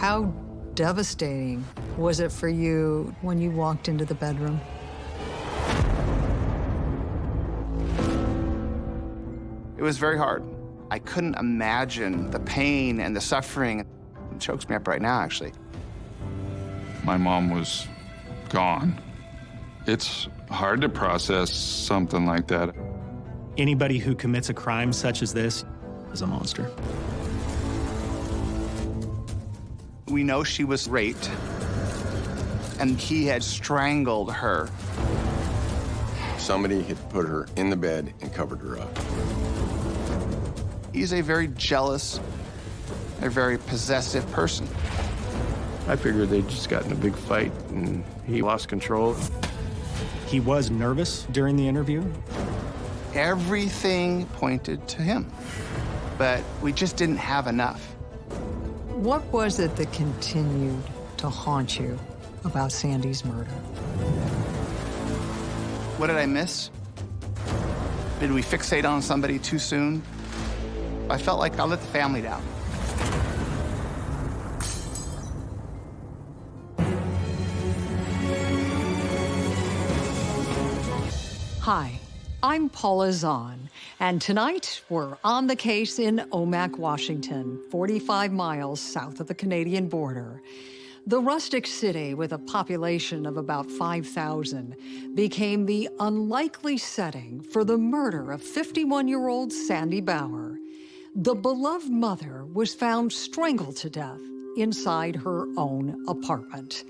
How devastating was it for you when you walked into the bedroom? It was very hard. I couldn't imagine the pain and the suffering. It chokes me up right now, actually. My mom was gone. It's hard to process something like that. Anybody who commits a crime such as this is a monster. We know she was raped, and he had strangled her. Somebody had put her in the bed and covered her up. He's a very jealous, a very possessive person. I figured they just got in a big fight and he lost control. He was nervous during the interview. Everything pointed to him, but we just didn't have enough. What was it that continued to haunt you about Sandy's murder? What did I miss? Did we fixate on somebody too soon? I felt like I let the family down. Hi, I'm Paula Zahn, and tonight we're on the case in Omak, Washington, 45 miles south of the Canadian border. The rustic city, with a population of about 5,000, became the unlikely setting for the murder of 51-year-old Sandy Bauer. The beloved mother was found strangled to death inside her own apartment.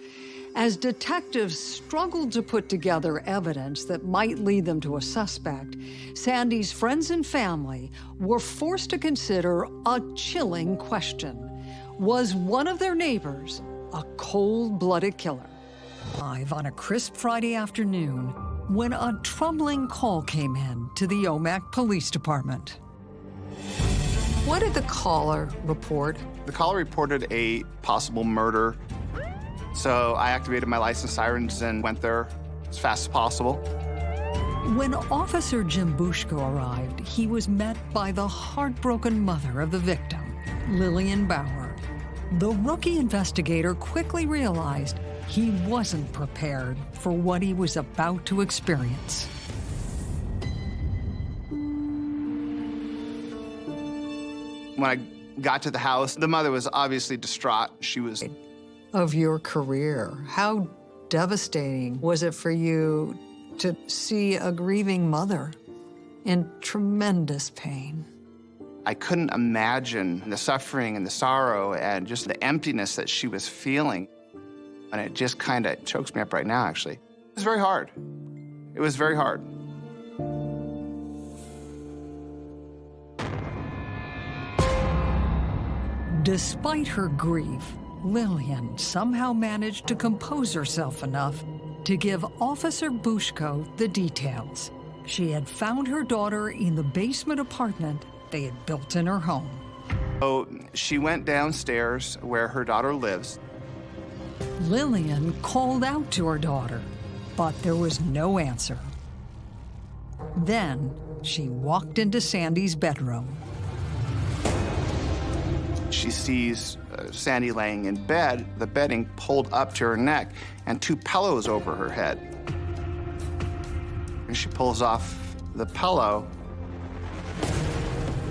As detectives struggled to put together evidence that might lead them to a suspect, Sandy's friends and family were forced to consider a chilling question. Was one of their neighbors a cold-blooded killer? Live on a crisp Friday afternoon, when a troubling call came in to the Omak Police Department. What did the caller report? The caller reported a possible murder so I activated my license sirens and went there as fast as possible. When Officer Jim Bushko arrived, he was met by the heartbroken mother of the victim, Lillian Bauer. The rookie investigator quickly realized he wasn't prepared for what he was about to experience. When I got to the house, the mother was obviously distraught. She was of your career. How devastating was it for you to see a grieving mother in tremendous pain? I couldn't imagine the suffering and the sorrow and just the emptiness that she was feeling. And it just kind of chokes me up right now, actually. It was very hard. It was very hard. Despite her grief, Lillian somehow managed to compose herself enough to give Officer Bushko the details. She had found her daughter in the basement apartment they had built in her home. So she went downstairs where her daughter lives. Lillian called out to her daughter, but there was no answer. Then she walked into Sandy's bedroom. She sees Sandy laying in bed, the bedding pulled up to her neck, and two pillows over her head. And she pulls off the pillow,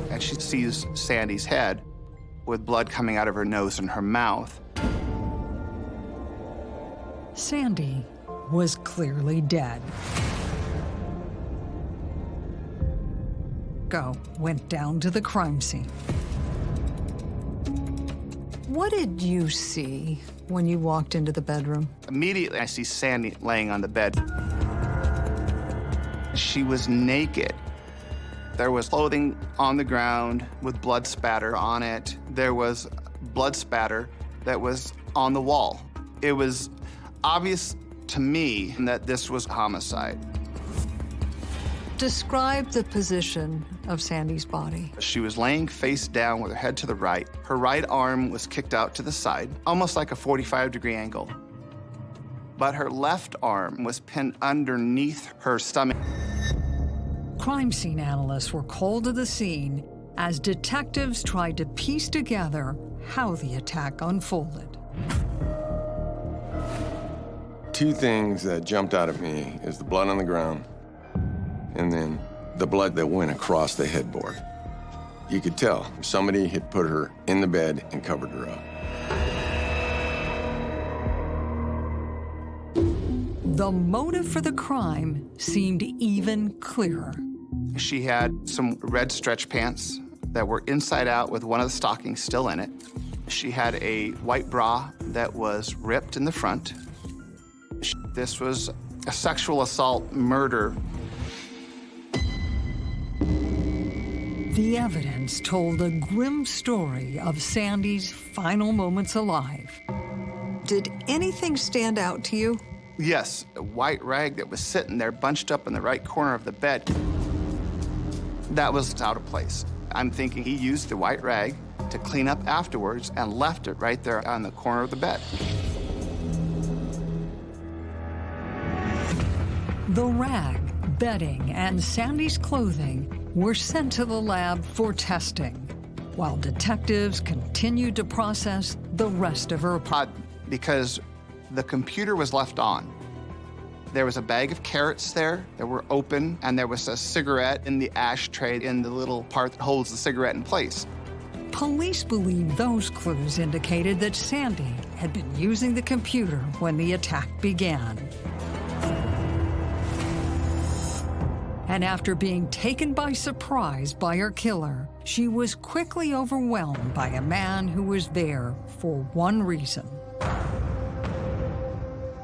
and she sees Sandy's head with blood coming out of her nose and her mouth. Sandy was clearly dead. Go went down to the crime scene. What did you see when you walked into the bedroom? Immediately, I see Sandy laying on the bed. She was naked. There was clothing on the ground with blood spatter on it. There was blood spatter that was on the wall. It was obvious to me that this was homicide. Describe the position of Sandy's body. She was laying face down with her head to the right. Her right arm was kicked out to the side, almost like a 45 degree angle. But her left arm was pinned underneath her stomach. Crime scene analysts were called to the scene as detectives tried to piece together how the attack unfolded. Two things that jumped out at me is the blood on the ground and then the blood that went across the headboard. You could tell somebody had put her in the bed and covered her up. The motive for the crime seemed even clearer. She had some red stretch pants that were inside out with one of the stockings still in it. She had a white bra that was ripped in the front. This was a sexual assault murder. The evidence told a grim story of Sandy's final moments alive. Did anything stand out to you? Yes, a white rag that was sitting there bunched up in the right corner of the bed. That was out of place. I'm thinking he used the white rag to clean up afterwards and left it right there on the corner of the bed. The rag, bedding, and Sandy's clothing were sent to the lab for testing, while detectives continued to process the rest of her. Odd, because the computer was left on. There was a bag of carrots there that were open, and there was a cigarette in the ashtray in the little part that holds the cigarette in place. Police believe those clues indicated that Sandy had been using the computer when the attack began. And after being taken by surprise by her killer, she was quickly overwhelmed by a man who was there for one reason.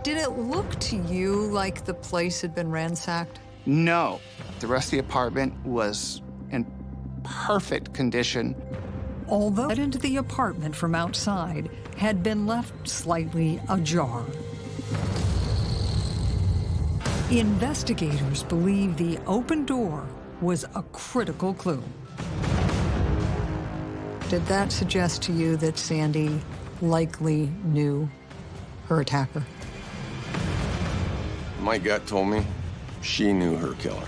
Did it look to you like the place had been ransacked? No. The rest of the apartment was in perfect condition. Although into the apartment from outside had been left slightly ajar. Investigators believe the open door was a critical clue. Did that suggest to you that Sandy likely knew her attacker? My gut told me she knew her killer.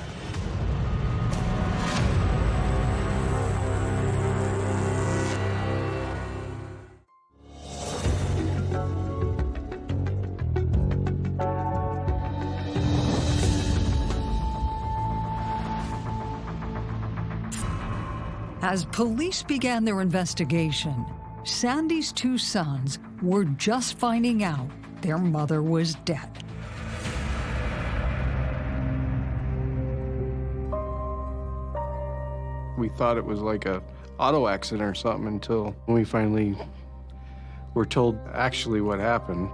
As police began their investigation, Sandy's two sons were just finding out their mother was dead. We thought it was like a auto accident or something until we finally were told actually what happened.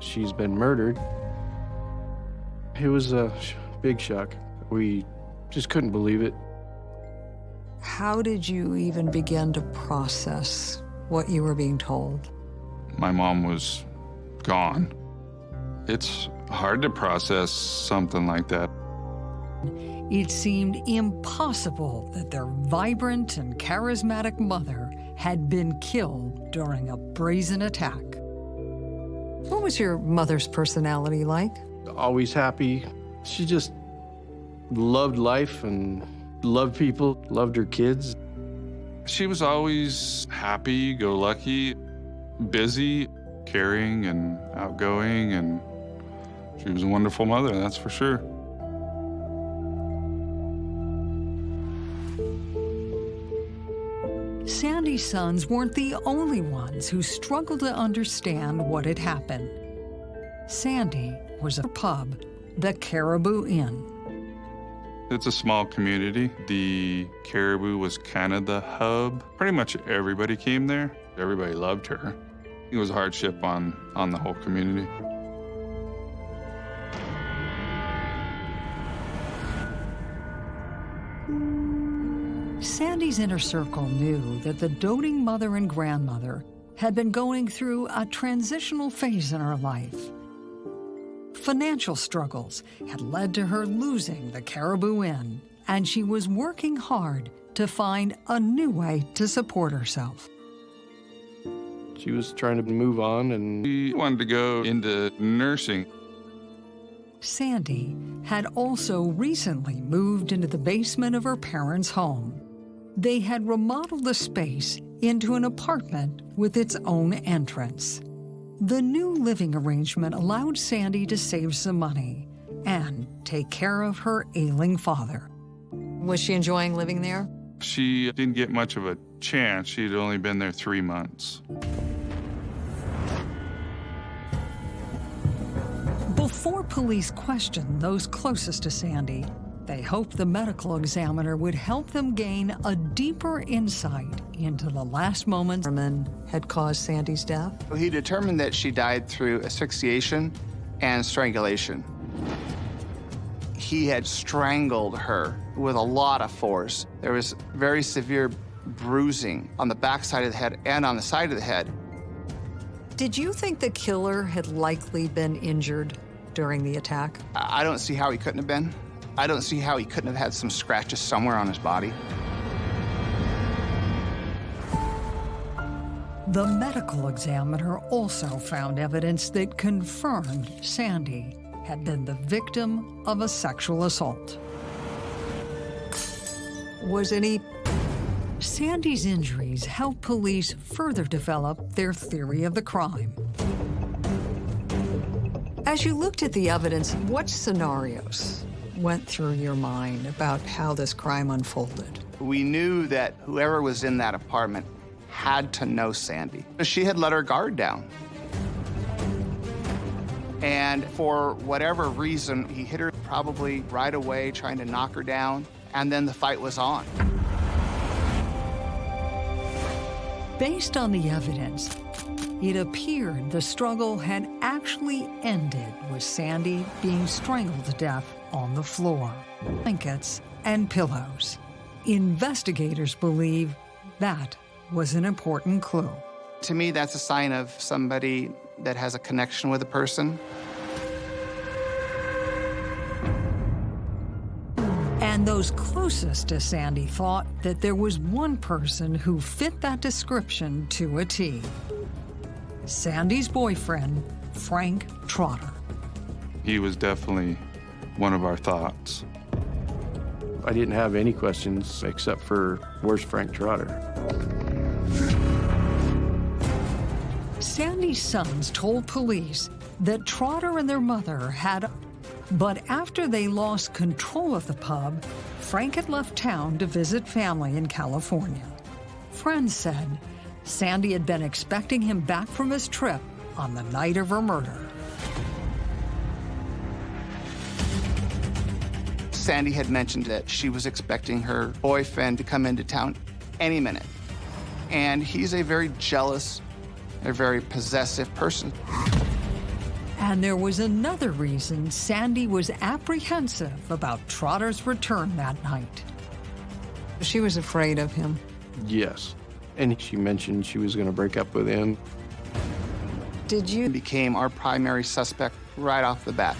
She's been murdered. It was a big shock. We just couldn't believe it. How did you even begin to process what you were being told? My mom was gone. It's hard to process something like that. It seemed impossible that their vibrant and charismatic mother had been killed during a brazen attack. What was your mother's personality like? Always happy. She just loved life and loved people, loved her kids. She was always happy, go lucky, busy, caring, and outgoing, and she was a wonderful mother, that's for sure. Sandy's sons weren't the only ones who struggled to understand what had happened. Sandy was a pub, the Caribou Inn. It's a small community. The Caribou was kind of the hub. Pretty much everybody came there. Everybody loved her. It was a hardship on, on the whole community. Sandy's inner circle knew that the doting mother and grandmother had been going through a transitional phase in her life. Financial struggles had led to her losing the Caribou Inn, and she was working hard to find a new way to support herself. She was trying to move on and She wanted to go into nursing. Sandy had also recently moved into the basement of her parents' home. They had remodeled the space into an apartment with its own entrance. The new living arrangement allowed Sandy to save some money and take care of her ailing father. Was she enjoying living there? She didn't get much of a chance. She'd only been there three months. Before police questioned those closest to Sandy, they hoped the medical examiner would help them gain a deeper insight into the last moments Herman had caused Sandy's death. He determined that she died through asphyxiation and strangulation. He had strangled her with a lot of force. There was very severe bruising on the back side of the head and on the side of the head. Did you think the killer had likely been injured during the attack? I don't see how he couldn't have been. I don't see how he couldn't have had some scratches somewhere on his body. The medical examiner also found evidence that confirmed Sandy had been the victim of a sexual assault. Was any Sandy's injuries helped police further develop their theory of the crime. As you looked at the evidence, what scenarios went through your mind about how this crime unfolded? We knew that whoever was in that apartment had to know Sandy. She had let her guard down. And for whatever reason, he hit her probably right away, trying to knock her down, and then the fight was on. Based on the evidence, it appeared the struggle had actually ended with Sandy being strangled to death on the floor, blankets, and pillows. Investigators believe that was an important clue. To me, that's a sign of somebody that has a connection with a person. And those closest to Sandy thought that there was one person who fit that description to a T. Sandy's boyfriend, Frank Trotter. He was definitely one of our thoughts. I didn't have any questions except for where's Frank Trotter? Sandy's sons told police that Trotter and their mother had, but after they lost control of the pub, Frank had left town to visit family in California. Friends said Sandy had been expecting him back from his trip on the night of her murder. Sandy had mentioned that she was expecting her boyfriend to come into town any minute. And he's a very jealous, a very possessive person. And there was another reason Sandy was apprehensive about Trotter's return that night. She was afraid of him. Yes. And she mentioned she was going to break up with him. Did you? became our primary suspect right off the bat.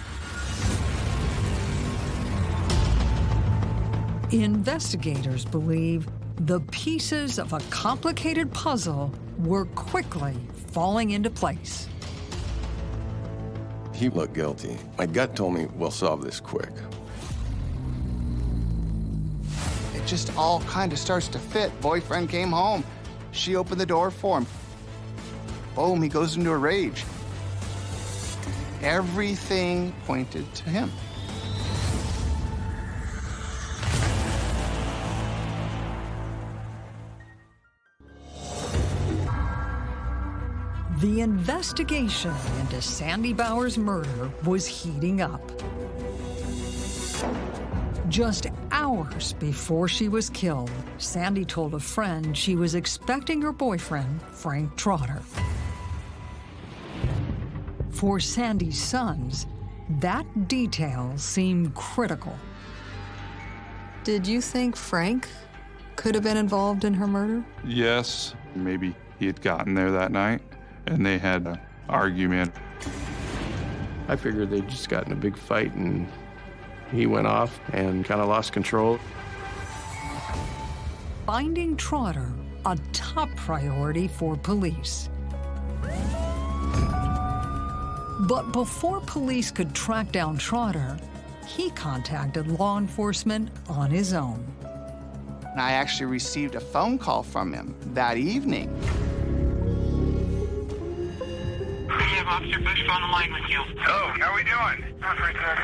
Investigators believe the pieces of a complicated puzzle were quickly falling into place. He looked guilty. My gut told me we'll solve this quick. It just all kind of starts to fit. Boyfriend came home. She opened the door for him. Boom, he goes into a rage. Everything pointed to him. The investigation into Sandy Bauer's murder was heating up. Just hours before she was killed, Sandy told a friend she was expecting her boyfriend, Frank Trotter. For Sandy's sons, that detail seemed critical. Did you think Frank could have been involved in her murder? Yes, maybe he had gotten there that night and they had an argument. I figured they'd just gotten a big fight and he went off and kind of lost control. Finding Trotter a top priority for police. But before police could track down Trotter, he contacted law enforcement on his own. I actually received a phone call from him that evening. Have Officer Bush on the line with you. Oh, how we doing? Not very good.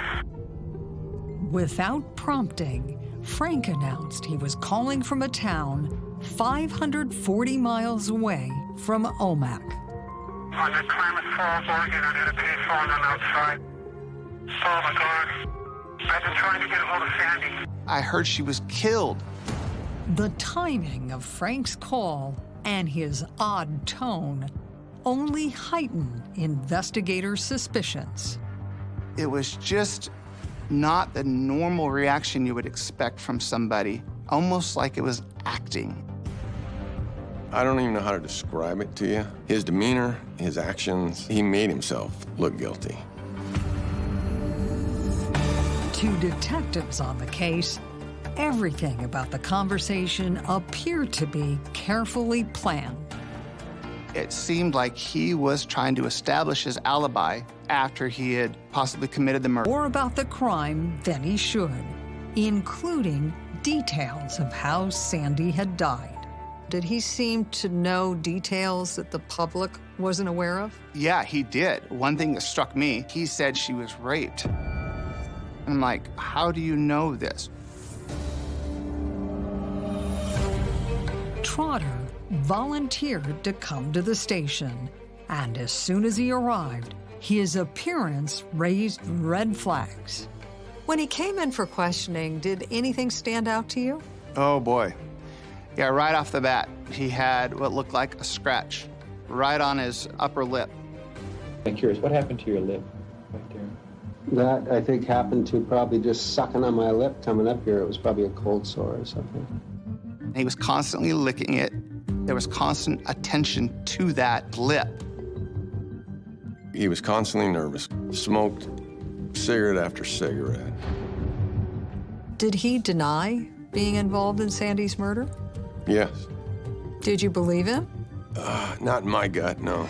Without prompting, Frank announced he was calling from a town 540 miles away from Omak. I'm at Klamath Falls, Oregon. I had a payphone. I'm outside. Oh my God. I've been trying to get a hold of Sandy. I heard she was killed. The timing of Frank's call and his odd tone only heightened investigators' suspicions. It was just not the normal reaction you would expect from somebody, almost like it was acting. I don't even know how to describe it to you. His demeanor, his actions, he made himself look guilty. To detectives on the case, everything about the conversation appeared to be carefully planned. It seemed like he was trying to establish his alibi after he had possibly committed the murder. More about the crime than he should, including details of how Sandy had died. Did he seem to know details that the public wasn't aware of? Yeah, he did. One thing that struck me, he said she was raped. I'm like, how do you know this? Trotter volunteered to come to the station, and as soon as he arrived, his appearance raised red flags. When he came in for questioning, did anything stand out to you? Oh boy. Yeah, right off the bat, he had what looked like a scratch right on his upper lip. I'm curious, what happened to your lip right there? That, I think, happened to probably just sucking on my lip coming up here. It was probably a cold sore or something. He was constantly licking it. There was constant attention to that lip. He was constantly nervous, smoked cigarette after cigarette. Did he deny being involved in Sandy's murder? Yes. Did you believe him? Uh, not in my gut, no.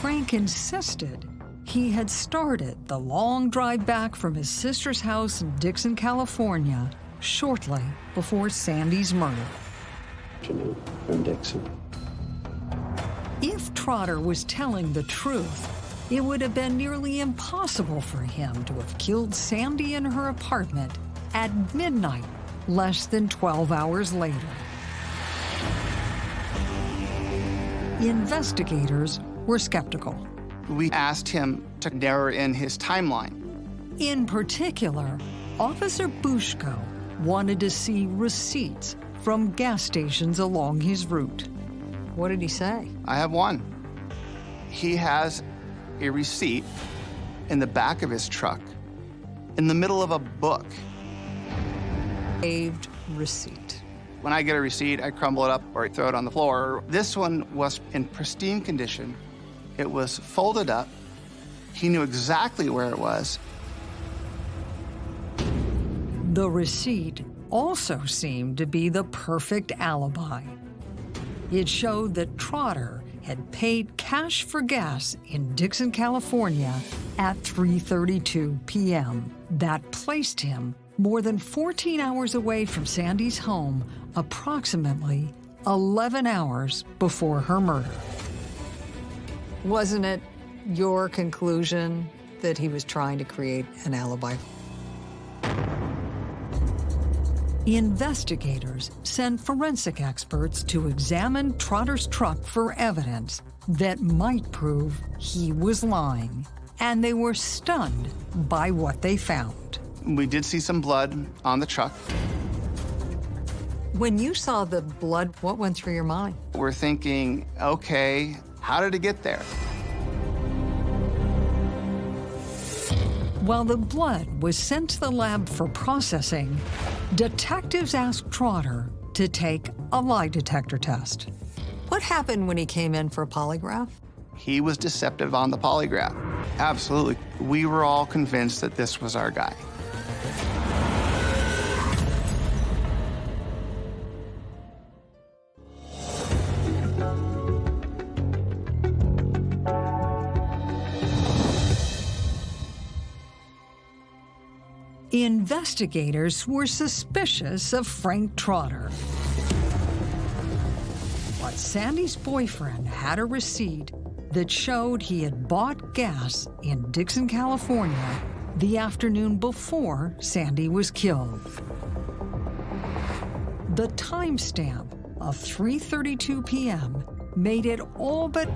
Frank insisted he had started the long drive back from his sister's house in Dixon, California, shortly before Sandy's murder. From Dixon. If Trotter was telling the truth, it would have been nearly impossible for him to have killed Sandy in her apartment at midnight, less than 12 hours later. Investigators were skeptical. We asked him to narrow in his timeline. In particular, Officer Bushko wanted to see receipts from gas stations along his route. What did he say? I have one. He has a receipt in the back of his truck in the middle of a book. Saved receipt. When I get a receipt, I crumble it up or I throw it on the floor. This one was in pristine condition. It was folded up. He knew exactly where it was. The receipt also seemed to be the perfect alibi. It showed that Trotter had paid cash for gas in Dixon, California at 3:32 p.m. That placed him more than 14 hours away from Sandy's home, approximately 11 hours before her murder. Wasn't it your conclusion that he was trying to create an alibi? Investigators sent forensic experts to examine Trotter's truck for evidence that might prove he was lying, and they were stunned by what they found. We did see some blood on the truck. When you saw the blood, what went through your mind? We're thinking, okay, how did it get there? While the blood was sent to the lab for processing, detectives asked Trotter to take a lie detector test. What happened when he came in for a polygraph? He was deceptive on the polygraph. Absolutely. We were all convinced that this was our guy. Investigators were suspicious of Frank Trotter. But Sandy's boyfriend had a receipt that showed he had bought gas in Dixon, California the afternoon before Sandy was killed. The timestamp of 3:32 p.m. made it all but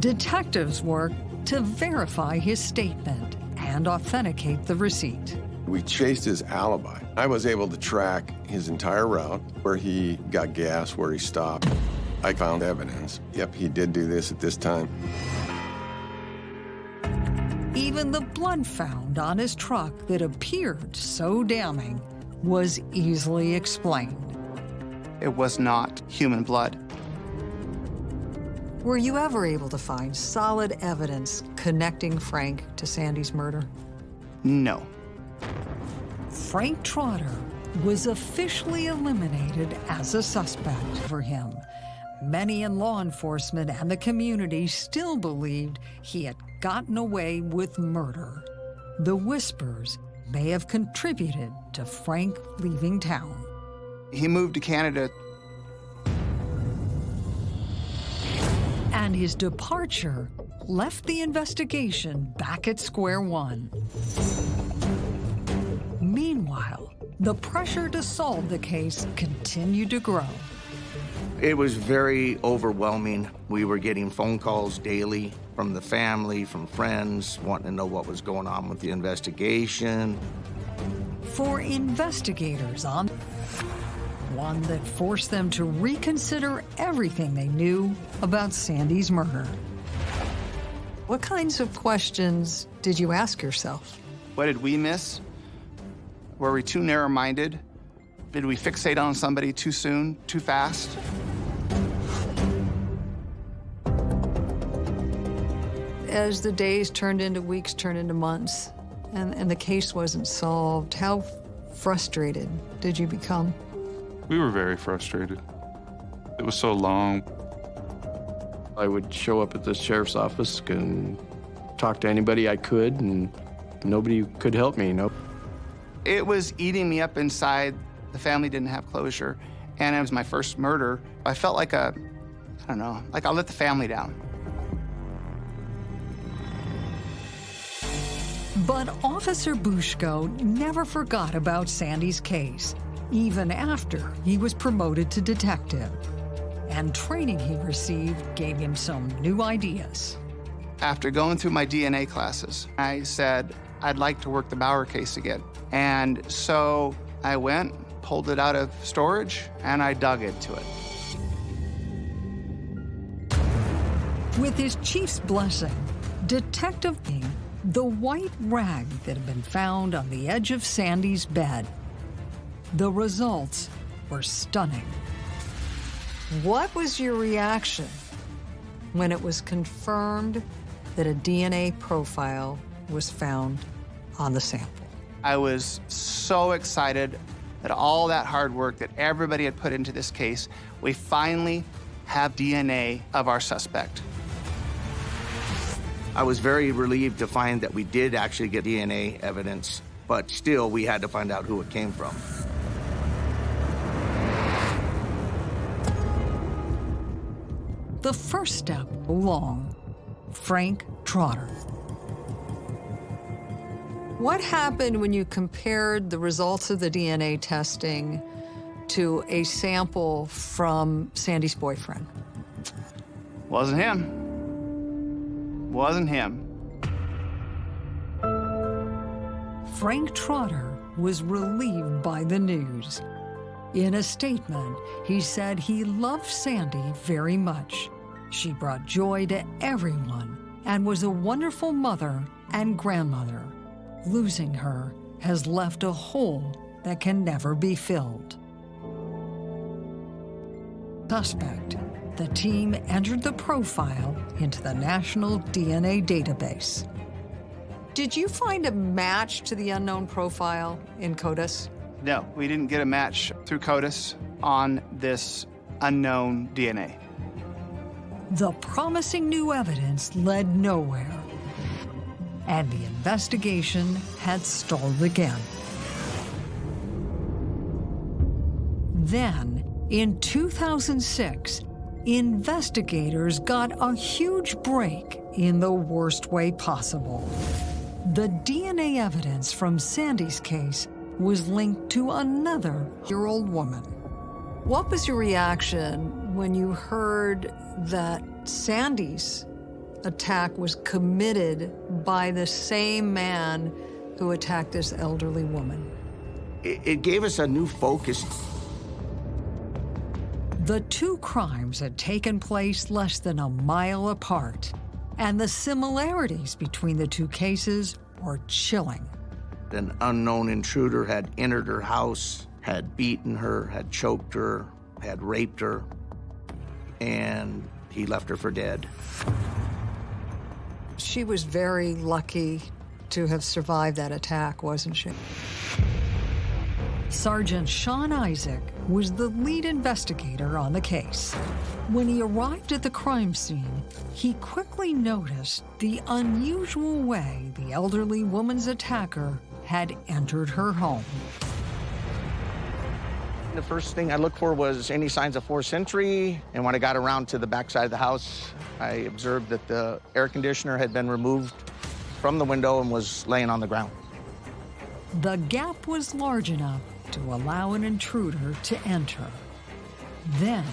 detectives work to verify his statement and authenticate the receipt. We chased his alibi. I was able to track his entire route, where he got gas, where he stopped. I found evidence. Yep, he did do this at this time. Even the blood found on his truck that appeared so damning was easily explained. It was not human blood. Were you ever able to find solid evidence connecting Frank to Sandy's murder? No. Frank Trotter was officially eliminated as a suspect for him. Many in law enforcement and the community still believed he had gotten away with murder. The whispers may have contributed to Frank leaving town. He moved to Canada. And his departure left the investigation back at square one. Meanwhile, the pressure to solve the case continued to grow. It was very overwhelming. We were getting phone calls daily from the family, from friends, wanting to know what was going on with the investigation. For investigators on one that forced them to reconsider everything they knew about Sandy's murder. What kinds of questions did you ask yourself? What did we miss? Were we too narrow-minded? Did we fixate on somebody too soon, too fast? As the days turned into weeks, turned into months, and, and the case wasn't solved, how frustrated did you become? We were very frustrated. It was so long. I would show up at the sheriff's office and talk to anybody I could, and nobody could help me. Nope. It was eating me up inside. The family didn't have closure, and it was my first murder. I felt like a, I don't know, like I let the family down. But Officer Bushko never forgot about Sandy's case, even after he was promoted to detective. And training he received gave him some new ideas. After going through my DNA classes, I said, I'd like to work the Bauer case again. And so I went, pulled it out of storage, and I dug into it. With his chief's blessing, Detective King the white rag that had been found on the edge of Sandy's bed. The results were stunning. What was your reaction when it was confirmed that a DNA profile was found on the sample? I was so excited that all that hard work that everybody had put into this case, we finally have DNA of our suspect. I was very relieved to find that we did actually get DNA evidence, but still we had to find out who it came from. The first step along, Frank Trotter. What happened when you compared the results of the DNA testing to a sample from Sandy's boyfriend? Wasn't him wasn't him. Frank Trotter was relieved by the news. In a statement, he said he loved Sandy very much. She brought joy to everyone and was a wonderful mother and grandmother. Losing her has left a hole that can never be filled. Suspect the team entered the profile into the National DNA Database. Did you find a match to the unknown profile in CODIS? No, we didn't get a match through CODIS on this unknown DNA. The promising new evidence led nowhere. And the investigation had stalled again. Then, in 2006, investigators got a huge break in the worst way possible. The DNA evidence from Sandy's case was linked to another year-old woman. What was your reaction when you heard that Sandy's attack was committed by the same man who attacked this elderly woman? It, it gave us a new focus. The two crimes had taken place less than a mile apart, and the similarities between the two cases were chilling. An unknown intruder had entered her house, had beaten her, had choked her, had raped her, and he left her for dead. She was very lucky to have survived that attack, wasn't she? Sergeant Sean Isaac was the lead investigator on the case. When he arrived at the crime scene, he quickly noticed the unusual way the elderly woman's attacker had entered her home. The first thing I looked for was any signs of forced entry, and when I got around to the backside of the house, I observed that the air conditioner had been removed from the window and was laying on the ground. The gap was large enough to allow an intruder to enter. Then,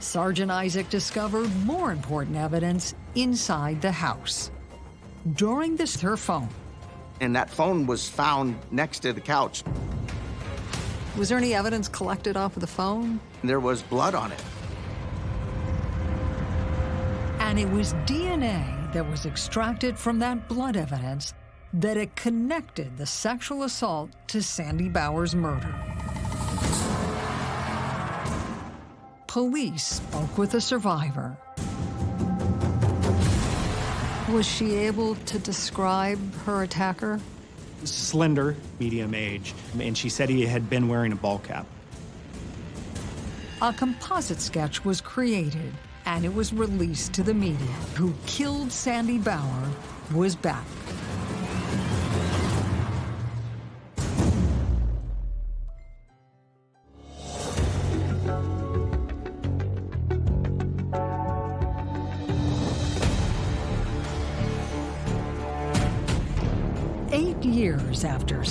Sergeant Isaac discovered more important evidence inside the house. During this, her phone. And that phone was found next to the couch. Was there any evidence collected off of the phone? There was blood on it. And it was DNA that was extracted from that blood evidence that it connected the sexual assault to Sandy Bauer's murder. Police spoke with the survivor. Was she able to describe her attacker? Slender, medium age, and she said he had been wearing a ball cap. A composite sketch was created and it was released to the media. Who killed Sandy Bauer was back.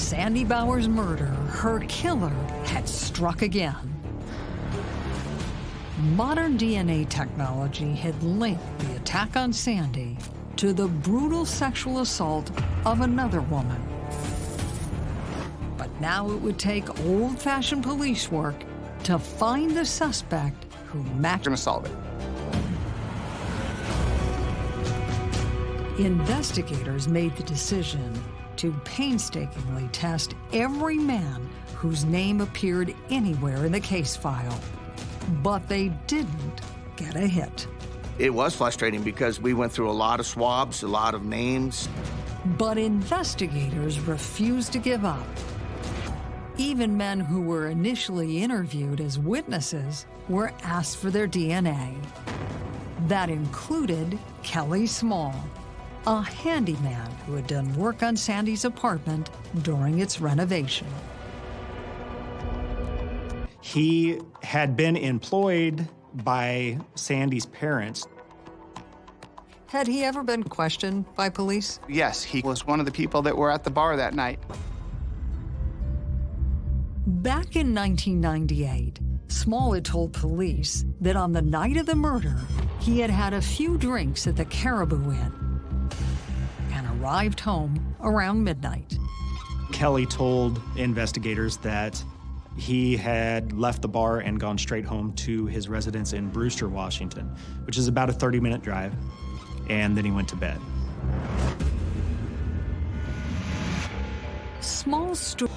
Sandy Bauer's murder, her killer had struck again. Modern DNA technology had linked the attack on Sandy to the brutal sexual assault of another woman. But now it would take old-fashioned police work to find the suspect who matched. Gonna solve it. Investigators made the decision to painstakingly test every man whose name appeared anywhere in the case file. But they didn't get a hit. It was frustrating because we went through a lot of swabs, a lot of names. But investigators refused to give up. Even men who were initially interviewed as witnesses were asked for their DNA. That included Kelly Small, a handyman who had done work on Sandy's apartment during its renovation. He had been employed by Sandy's parents. Had he ever been questioned by police? Yes, he was one of the people that were at the bar that night. Back in 1998, Small had told police that on the night of the murder, he had had a few drinks at the Caribou Inn and arrived home around midnight. Kelly told investigators that he had left the bar and gone straight home to his residence in Brewster, Washington, which is about a 30-minute drive, and then he went to bed. Small story.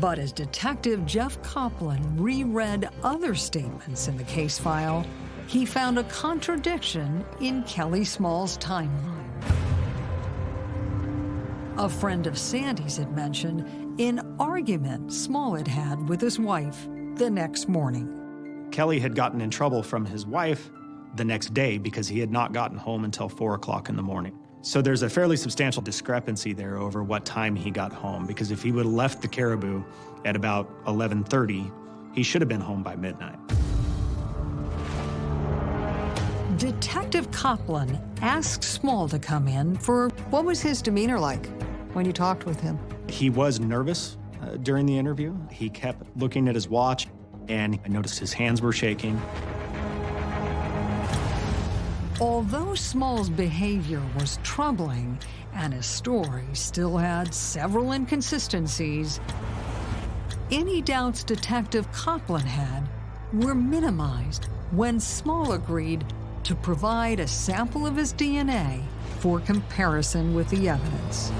But as Detective Jeff Copland reread other statements in the case file, he found a contradiction in Kelly Small's timeline. A friend of Sandy's had mentioned an argument Small had had with his wife the next morning. Kelly had gotten in trouble from his wife the next day because he had not gotten home until 4 o'clock in the morning. So there's a fairly substantial discrepancy there over what time he got home, because if he would have left the Caribou at about 11:30, he should have been home by midnight. Detective Copland asked Small to come in for what was his demeanor like when you talked with him? He was nervous uh, during the interview. He kept looking at his watch, and I noticed his hands were shaking. Although Small's behavior was troubling and his story still had several inconsistencies, any doubts Detective Copland had were minimized when Small agreed to provide a sample of his DNA for comparison with the evidence.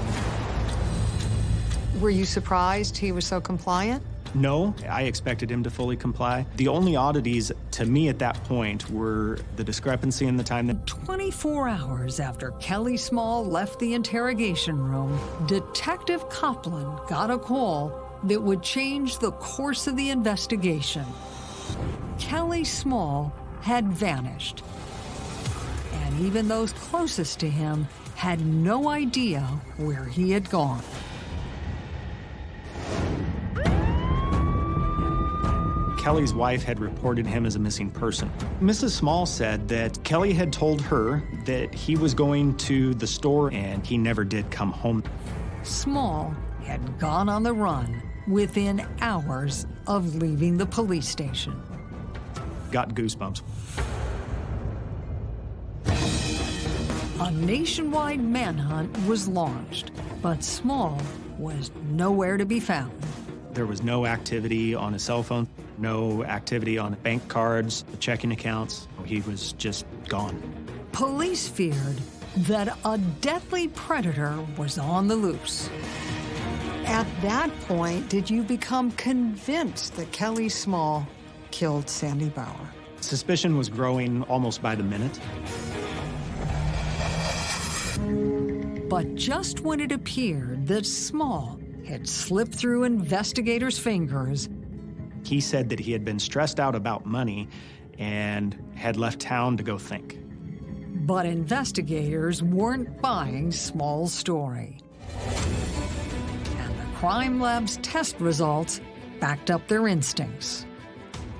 Were you surprised he was so compliant? No, I expected him to fully comply. The only oddities to me at that point were the discrepancy in the time that 24 hours after Kelly Small left the interrogation room, Detective Copland got a call that would change the course of the investigation. Kelly Small had vanished. And even those closest to him had no idea where he had gone. Kelly's wife had reported him as a missing person. Mrs. Small said that Kelly had told her that he was going to the store and he never did come home. Small had gone on the run within hours of leaving the police station. Got goosebumps. A nationwide manhunt was launched, but Small was nowhere to be found. There was no activity on his cell phone, no activity on bank cards, checking accounts. He was just gone. Police feared that a deadly predator was on the loose. At that point, did you become convinced that Kelly Small killed Sandy Bauer? Suspicion was growing almost by the minute. But just when it appeared that Small had slipped through investigators' fingers, he said that he had been stressed out about money and had left town to go think. But investigators weren't buying Small's story. And the crime lab's test results backed up their instincts.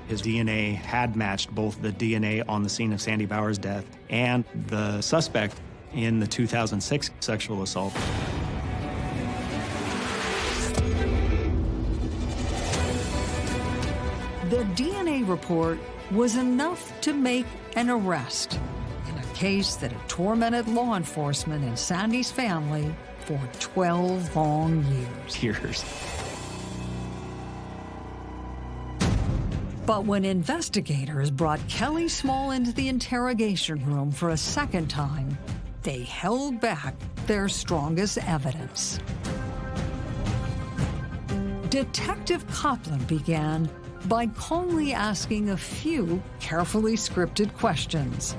His DNA had matched both the DNA on the scene of Sandy Bauer's death and the suspect in the 2006 sexual assault. The DNA report was enough to make an arrest in a case that had tormented law enforcement and Sandy's family for 12 long years. Years. But when investigators brought Kelly Small into the interrogation room for a second time, they held back their strongest evidence. Detective Copland began by calmly asking a few carefully scripted questions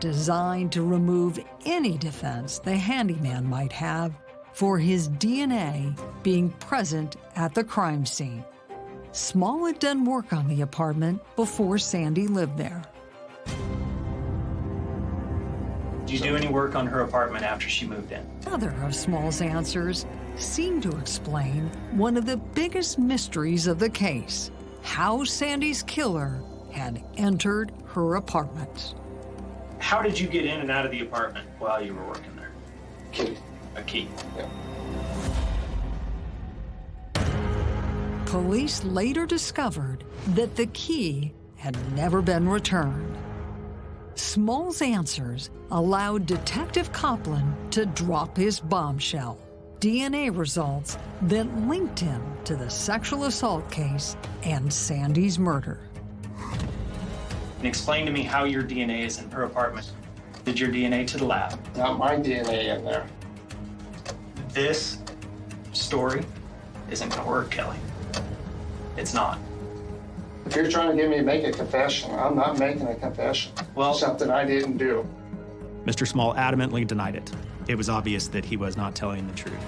designed to remove any defense the handyman might have for his DNA being present at the crime scene. Small had done work on the apartment before Sandy lived there. Did you do any work on her apartment after she moved in? Other of Small's answers seemed to explain one of the biggest mysteries of the case how Sandy's killer had entered her apartment. How did you get in and out of the apartment while you were working there? Key. A key. Yeah. Police later discovered that the key had never been returned. Small's answers allowed Detective Copland to drop his bombshell. DNA results that linked him to the sexual assault case and Sandy's murder. And explain to me how your DNA is in her apartment. Did your DNA to the lab? Not my DNA in there. This story isn't gonna work, Kelly. It's not. If you're trying to get me to make a confession, I'm not making a confession. Well, something I didn't do. Mr. Small adamantly denied it. It was obvious that he was not telling the truth.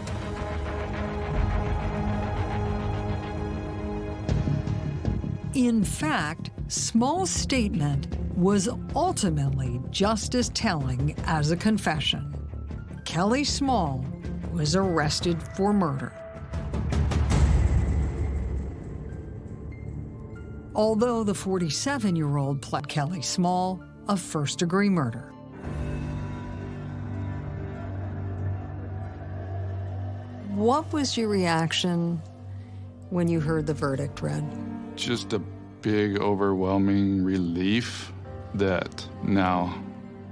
In fact, Small's statement was ultimately just as telling as a confession. Kelly Small was arrested for murder. Although the 47 year old pled Kelly Small of first degree murder. What was your reaction when you heard the verdict read? Just a big, overwhelming relief that now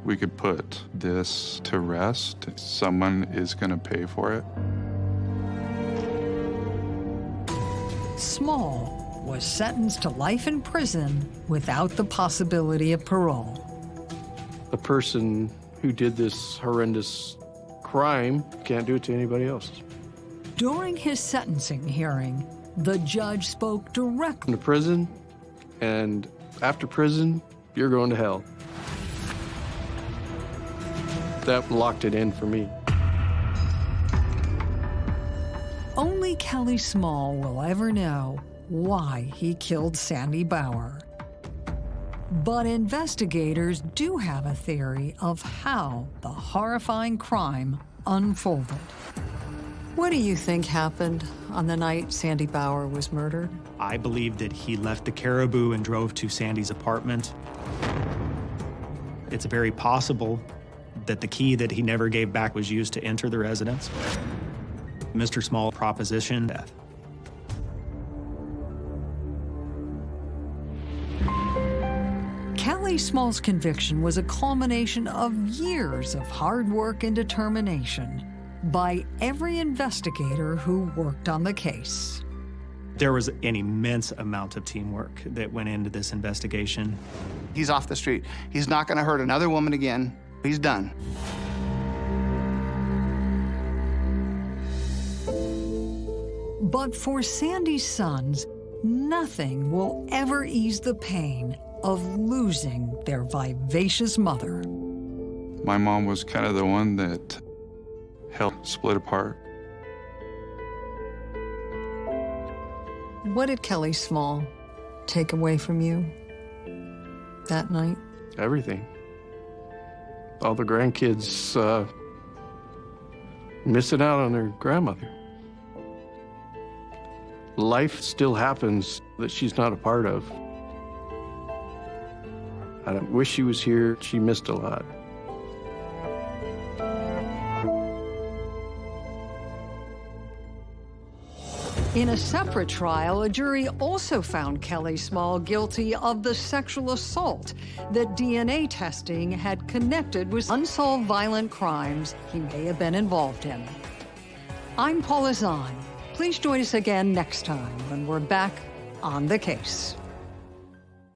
we could put this to rest. Someone is going to pay for it. Small was sentenced to life in prison without the possibility of parole. The person who did this horrendous crime can't do it to anybody else. During his sentencing hearing, the judge spoke directly to prison, and after prison, you're going to hell. That locked it in for me. Only Kelly Small will ever know why he killed Sandy Bauer. But investigators do have a theory of how the horrifying crime unfolded. What do you think happened on the night Sandy Bauer was murdered? I believe that he left the Caribou and drove to Sandy's apartment. It's very possible that the key that he never gave back was used to enter the residence. Mr. Small proposition death. Kelly Small's conviction was a culmination of years of hard work and determination by every investigator who worked on the case. There was an immense amount of teamwork that went into this investigation. He's off the street. He's not going to hurt another woman again. He's done. But for Sandy's sons, nothing will ever ease the pain of losing their vivacious mother. My mom was kind of the one that helped split apart. What did Kelly Small take away from you that night? Everything. All the grandkids uh, missing out on their grandmother. Life still happens that she's not a part of. I wish she was here. She missed a lot. In a separate trial, a jury also found Kelly Small guilty of the sexual assault that DNA testing had connected with unsolved violent crimes he may have been involved in. I'm Paula Zahn. Please join us again next time when we're back on the case.